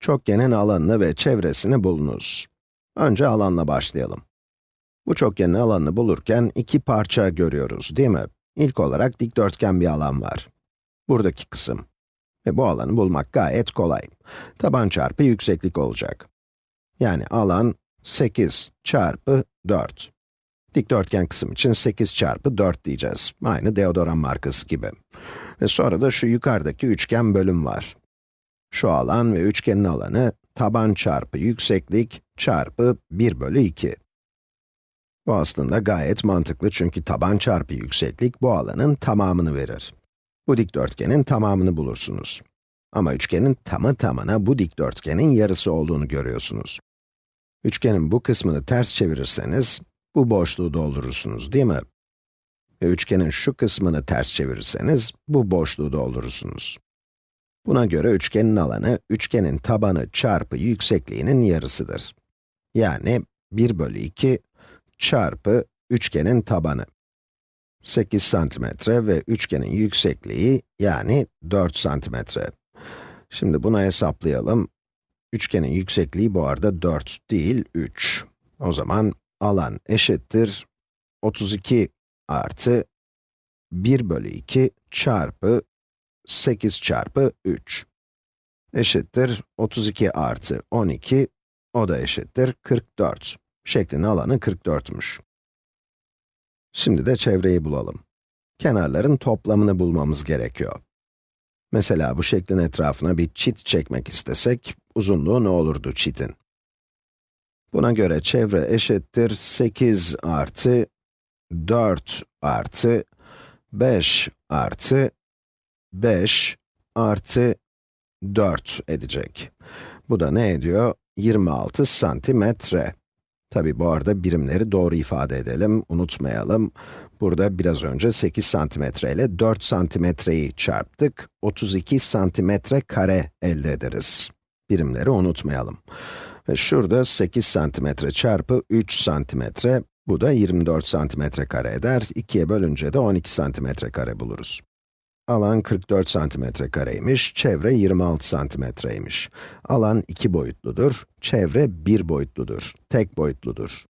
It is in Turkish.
Çokgenin alanını ve çevresini bulunuz. Önce alanla başlayalım. Bu çokgenin alanını bulurken iki parça görüyoruz, değil mi? İlk olarak dikdörtgen bir alan var. Buradaki kısım. Ve bu alanı bulmak gayet kolay. Taban çarpı yükseklik olacak. Yani alan 8 çarpı 4. Dikdörtgen kısım için 8 çarpı 4 diyeceğiz. Aynı deodoran markası gibi. Ve sonra da şu yukarıdaki üçgen bölüm var. Şu alan ve üçgenin alanı, taban çarpı yükseklik çarpı 1 bölü 2. Bu aslında gayet mantıklı çünkü taban çarpı yükseklik bu alanın tamamını verir. Bu dikdörtgenin tamamını bulursunuz. Ama üçgenin tamı tamına bu dikdörtgenin yarısı olduğunu görüyorsunuz. Üçgenin bu kısmını ters çevirirseniz, bu boşluğu doldurursunuz değil mi? Ve üçgenin şu kısmını ters çevirirseniz, bu boşluğu doldurursunuz. Buna göre üçgenin alanı, üçgenin tabanı çarpı yüksekliğinin yarısıdır. Yani 1 bölü 2 çarpı üçgenin tabanı. 8 santimetre ve üçgenin yüksekliği yani 4 santimetre. Şimdi bunu hesaplayalım. Üçgenin yüksekliği bu arada 4 değil, 3. O zaman alan eşittir 32 artı 1 bölü 2 çarpı 8 çarpı 3 eşittir 32 artı 12, o da eşittir 44. Şeklin alanı 44'müş. Şimdi de çevreyi bulalım. Kenarların toplamını bulmamız gerekiyor. Mesela bu şeklin etrafına bir çit çekmek istesek, uzunluğu ne olurdu çitin? Buna göre çevre eşittir 8 artı 4 artı 5 artı 5 artı 4 edecek. Bu da ne ediyor? 26 santimetre. Tabi bu arada birimleri doğru ifade edelim, unutmayalım. Burada biraz önce 8 santimetre ile 4 santimetreyi çarptık, 32 santimetre kare elde ederiz. Birimleri unutmayalım. Ve şurada 8 santimetre çarpı 3 santimetre, bu da 24 santimetre kare eder. 2'ye bölünce de 12 santimetre kare buluruz. Alan 44 santimetre kareymiş, çevre 26 santimetreymiş. Alan iki boyutludur, çevre bir boyutludur, tek boyutludur.